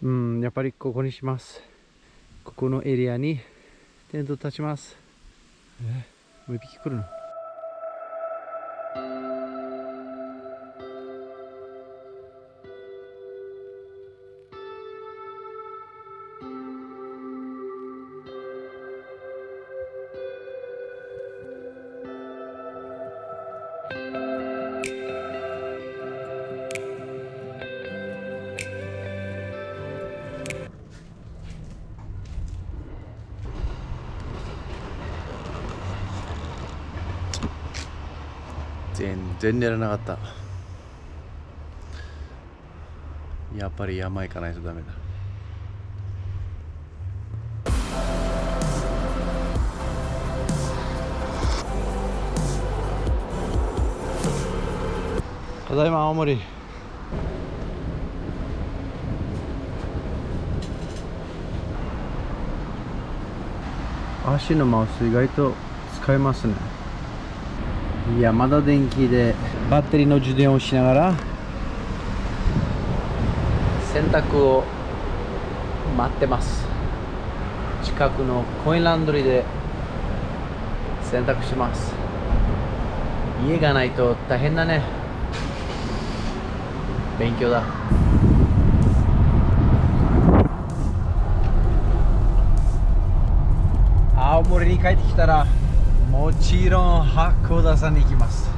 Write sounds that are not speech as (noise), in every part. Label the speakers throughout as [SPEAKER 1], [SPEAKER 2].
[SPEAKER 1] うんやっぱりここにします。ここのエリアにテント立ちます。え？もう一匹来るの？全然寝らなかった。やっぱり山行かないとダメだ。ただいま青森。足のマウス意外と使えますねいやまだ電気で。バッテリーの充電をしながら。洗濯を待ってます。近くのコインランドリーで洗濯します。家がないと大変だね。勉強だ。青森に帰ってきたらもちろん八甲田山に行きます。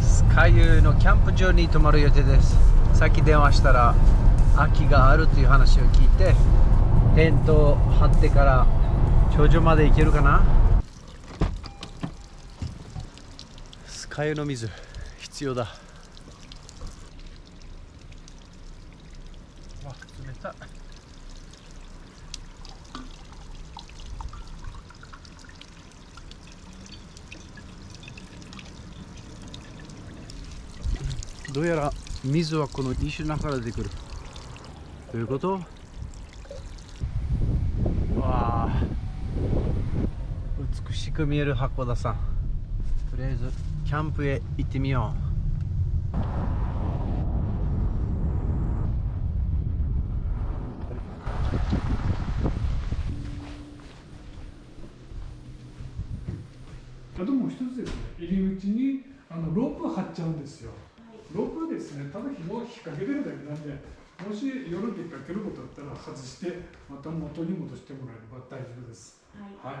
[SPEAKER 1] スカユのキャンプ場に泊まる予定です。さっき電話したら空きがあるという話を聞いてテントを張ってから頂上まで行けるかな。スカユの水必要だ。わ冷た。いどうやら水はこの石の中から出てくる。どういうこと？うわあ。美しく見える函館山とりあえずキャンプへ行ってみよう。
[SPEAKER 2] あとも一つですね。入り口にあのロープ貼っちゃうんですよ。ですね。ただ紐を引っ掛けてるだけなんでもし夜出かけることだったら外してまた元に戻してもらえれば大丈夫です。はい。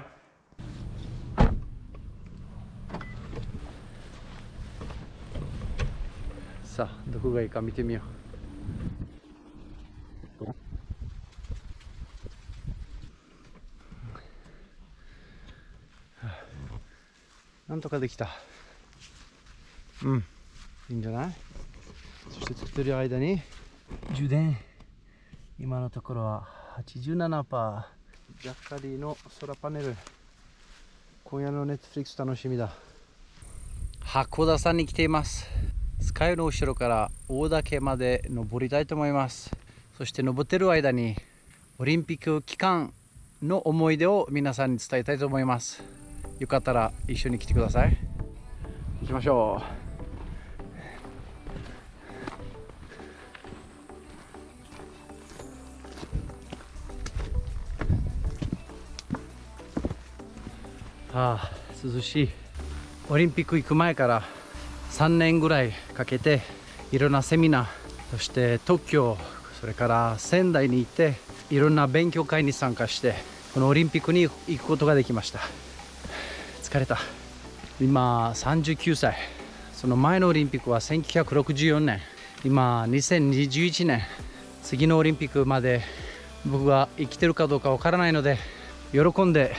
[SPEAKER 1] うさあどこがいいか見てみよう。なんとかできた。うん。いいんじゃない？そして作ってる間に充電。今のところは87%ジャッカリーのソラパネル。今夜のネットフリックス楽しみだ。函館山に来ています。スカイの後ろから大岳まで登りたいと思います。そして登ってる間にオリンピック期間の思い出を皆さんに伝えたいと思います。よかったら一緒に来てください。行きましょうあ涼しい。オリンピック行く前から3年ぐらいかけていろんなセミナーそして東京それから仙台に行っていろんな勉強会に参加してこのオリンピックに行くことができました。疲れた。今39歳。その前のオリンピックは1964年。今2021年。次のオリンピックまで僕が生きてるかどうかわからないので喜んで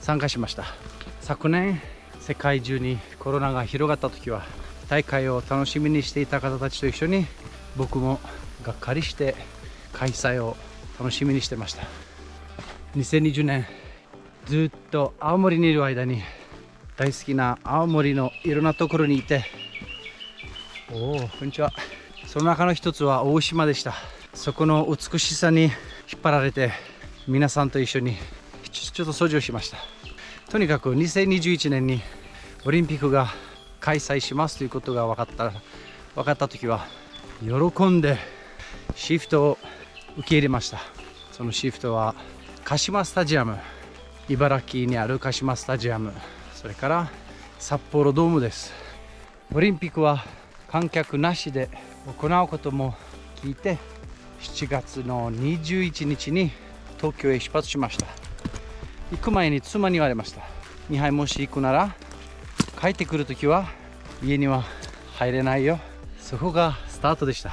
[SPEAKER 1] 参加しました。昨年世界中にコロナが広がった時は大会を楽しみにしていた方たちと一緒に僕もがっかりして開催を楽しみにしてました。2020年ずっと青森にいる間に大好きな青森のいろんなところにいておおこんにちは。その中の一つは大島でした。そこの美しさに引っ張られて皆さんと一緒にちょっと掃除をしました。とにかく2021年にオリンピックが開催しますということが分かった分かった時は喜んでシフトを受け入れました。そのシフトは鹿島スタジアム茨城にある鹿島スタジアムそれから札幌ドームです。オリンピックは観客なしで行うことも聞いて7月の21日に東京へ出発しました。行く前に妻に言われました。2杯もし行くなら帰ってくる時は家には入れないよ。そこがスタートでした。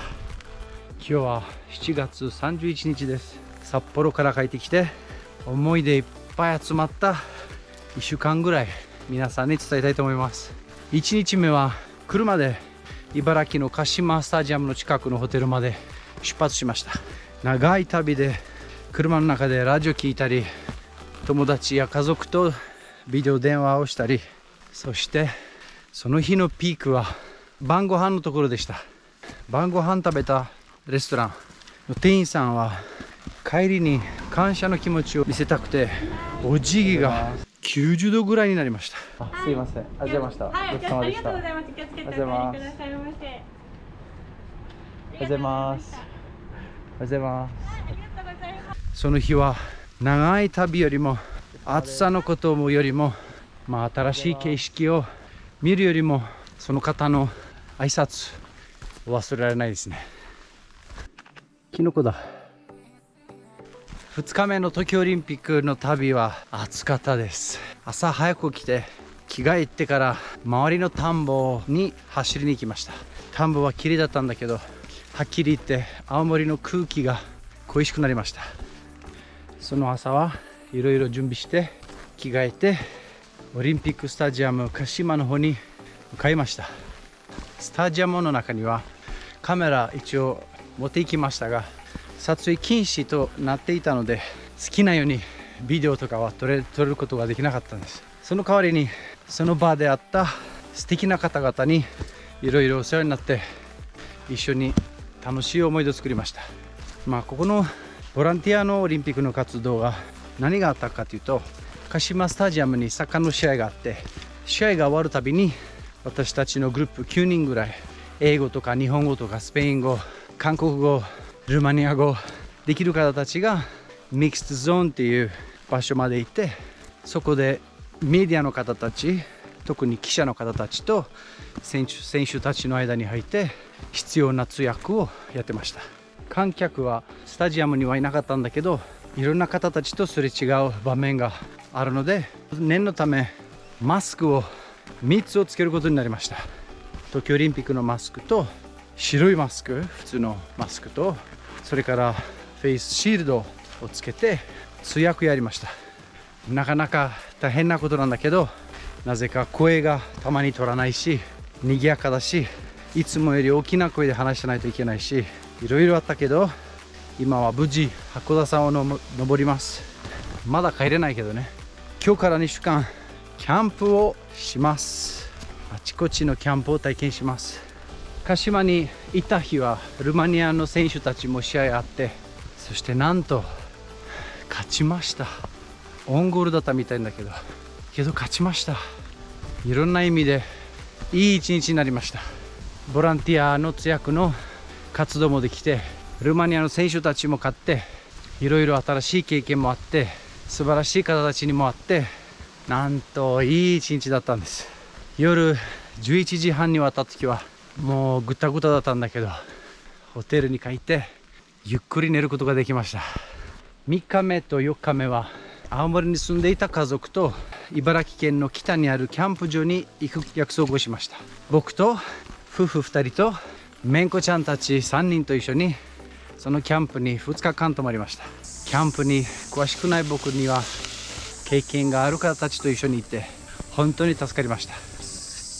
[SPEAKER 1] 今日は7月31日です。札幌から帰ってきて思い出いっぱい集まった1週間ぐらい皆さんに伝えたいと思います。1日目は車で茨城の鹿島スタジアムの近くのホテルまで出発しました。長い旅で車の中でラジオ聞いたり友達や家族とビデオ電話をしたりそしてその日のピークは晩ご飯のところでした。晩ご飯食べたレストランの店員さんは帰りに感謝の気持ちを見せたくてお辞儀が90度ぐらいになりました。あすいません。ありがとうございました、
[SPEAKER 3] はい、
[SPEAKER 1] ごちそうさま
[SPEAKER 3] あ
[SPEAKER 1] でした。
[SPEAKER 3] りがとうございます。気をつけてお帰りくださいませ。
[SPEAKER 1] おはようございますおはようございます。
[SPEAKER 3] ありがとうございます。
[SPEAKER 1] その日は長い旅よりも暑さのこともよりも、まあ、新しい景色を見るよりもその方の挨拶忘れられないですね。キノコだ。2日目の東京オリンピックの旅は暑かったです。朝早く来て着替えてから周りの田んぼに走りに行きました。田んぼは綺麗だったんだけどはっきり言って青森の空気が恋しくなりました。その朝はいろいろ準備して着替えてオリンピックスタジアム鹿島の方に向かいました。スタジアムの中にはカメラ一応持って行きましたが撮影禁止となっていたので好きなようにビデオとかは撮れ撮ることができなかったんです。その代わりにその場であった素敵な方々にいろいろお世話になって一緒に楽しい思い出を作りました。まあここのボランティアのオリンピックの活動が何があったかというと鹿島スタジアムにサッカーの試合があって試合が終わるたびに私たちのグループ9人ぐらい英語とか日本語とかスペイン語韓国語ルーマニア語できる方たちがミックスゾーンっていう場所まで行ってそこでメディアの方たち特に記者の方たちと選手選手たちの間に入って必要な通訳をやってました。観客はスタジアムにはいなかったんだけどいろんな方たちとすれ違う場面があるので念のためマスクを3つをつけることになりました。東京オリンピックのマスクと白いマスク普通のマスクとそれからフェイスシールドをつけて通訳やりました。なかなか大変なことなんだけどなぜか声がたまに取らないし賑やかだしいつもより大きな声で話しないといけないしいろいろあったけど今は無事函館山をの登ります。まだ帰れないけどね。今日から2週間キャンプをします。あちこちのキャンプを体験します。鹿島にいた日はルマニアの選手たちも試合あってそしてなんと勝ちました。オンゴールだったみたいだけどけど勝ちました。いろんな意味でいい一日になりました。ボランティアの通訳の活動もできてルーマニアの選手たちも勝っていろいろ新しい経験もあって素晴らしい方たちにもあってなんといい一日だったんです。夜11時半に終わった時はもうぐたぐただったんだけどホテルに帰ってゆっくり寝ることができました。3日目と4日目は青森に住んでいた家族と茨城県の北にあるキャンプ場に行く約束をしました。僕と夫婦2人とめんこちゃんたち3人と一緒にそのキャンプに2日間泊まりました。キャンプに詳しくない僕には経験がある方たちと一緒に行って本当に助かりました。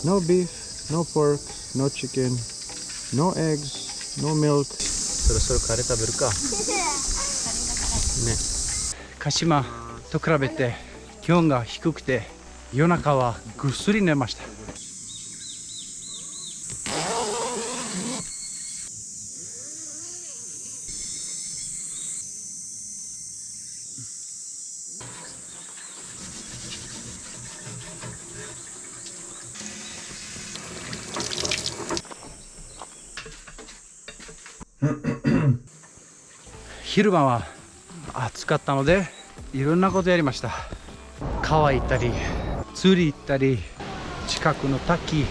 [SPEAKER 1] No beef, no pork, no chicken, no eggs, no milk. そろそろカレー食べるか。(laughs) ね。鹿島と比べて気温が低くて夜中はぐっすり寝ました昼間は暑かったのでいろんなことやりました。川行ったり釣り行ったり近くの滝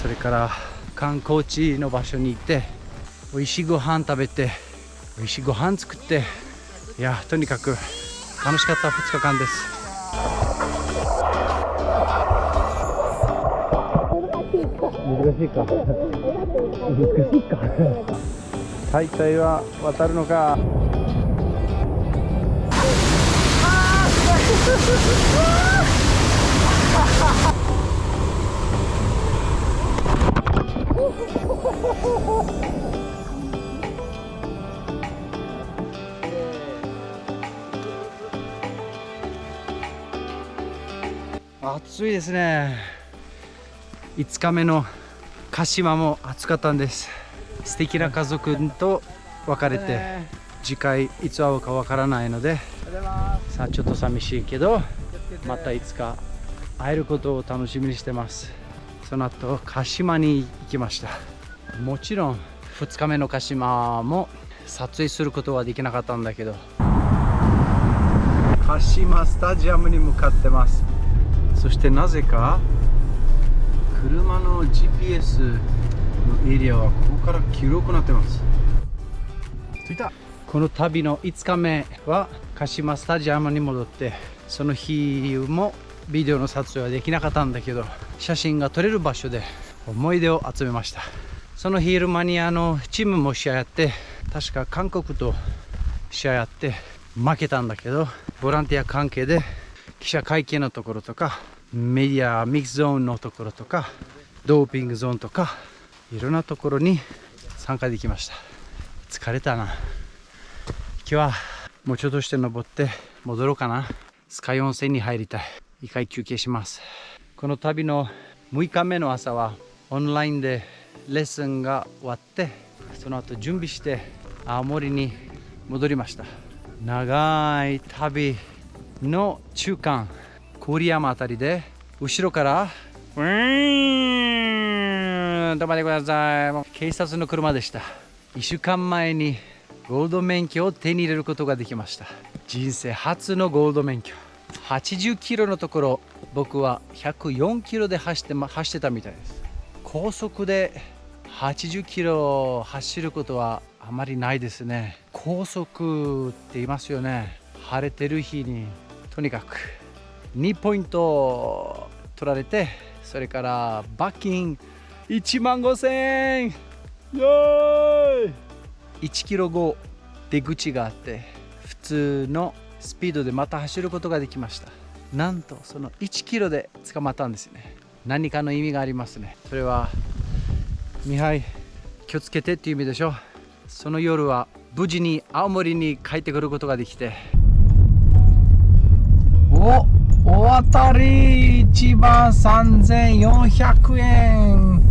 [SPEAKER 1] それから観光地の場所に行って美味しいご飯食べて美味しいご飯作っていやとにかく楽しかった2日間です。難しいか。難しいか。(laughs) 大体は渡るのか (laughs) 暑いですね。5日目の鹿島も暑かったんです。素敵な家族と別れて次回いつ会うかわからないのでさあちょっと寂しいけどまたいつか会えることを楽しみにしてます。その後鹿島に行きました。もちろん2日目の鹿島も撮影することはできなかったんだけど鹿島スタジアムに向かってます。そしてなぜか車の GPS のエリアはここから黄色くなってます。着いた。この旅の5日目は鹿島スタジアムに戻ってその日もビデオの撮影はできなかったんだけど写真が撮れる場所で思い出を集めました。その昼間にあのチームも試合やって確か韓国と試合やって負けたんだけどボランティア関係で記者会見のところとかメディアミックスゾーンのところとかドーピングゾーンとかいろんなところに参加できました。疲れたな。今日はもうちょっとして登って戻ろうかな。スカイ温泉に入りたい。一回休憩します。この旅の6日目の朝はオンラインでレッスンが終わってその後準備して青森に戻りました。長い旅の中間郡山あたりで後ろからウィーン止まってください警察の車でした。1週間前にゴールド免許を手に入れることができました。人生初のゴールド免許。80キロのところ僕は104キロで走って,、ま、走ってたみたいです。高速で80キロ走ることはあまりないですね。高速って言いますよね。晴れてる日にとにかく。2ポイント取られてそれから罰金1万5000円。イエーイ！1キロ後出口があって普通のスピードでまた走ることができました。なんとその1キロで捕まったんですね。何かの意味がありますね。それはミハイ気をつけてっていう意味でしょ。その夜は無事に青森に帰ってくることができて。おお当たり1万3400円。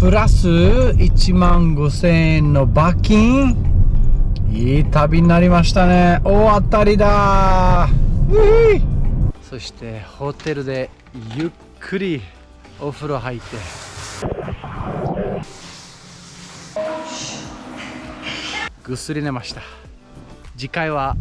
[SPEAKER 1] プラス1万5000円の罰金。いい旅になりましたね。大当たりだ。そしてホテルでゆっくりお風呂入って。ぐっすり寝ました。次回は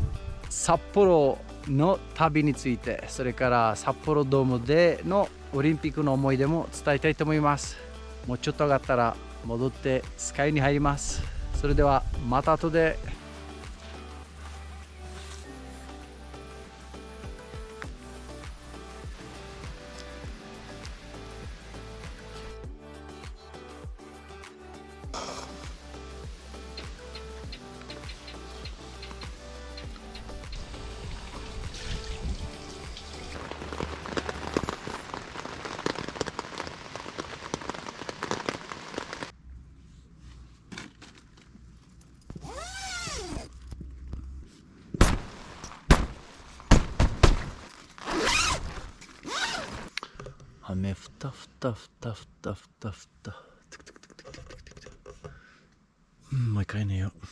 [SPEAKER 1] 札幌の旅についてそれから札幌ドームでのオリンピックの思い出も伝えたいと思います。もうちょっと上がったら戻ってスカイに入ります。それではまた後で。ふたふたふたふたふたふたうんもう一回寝よう